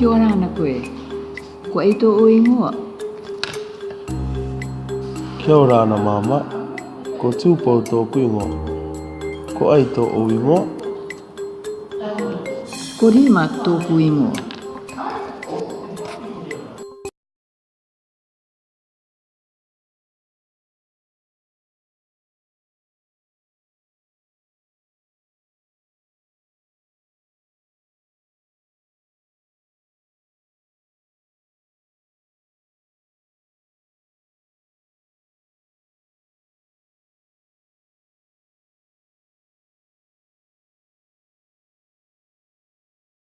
ki ora ana koe. Ko e tō o ingoa. Kia ora ana māma. Ko tūpau tō kui ngō. Ko ai tō o ingoa. Ko rima tō kui ngoa.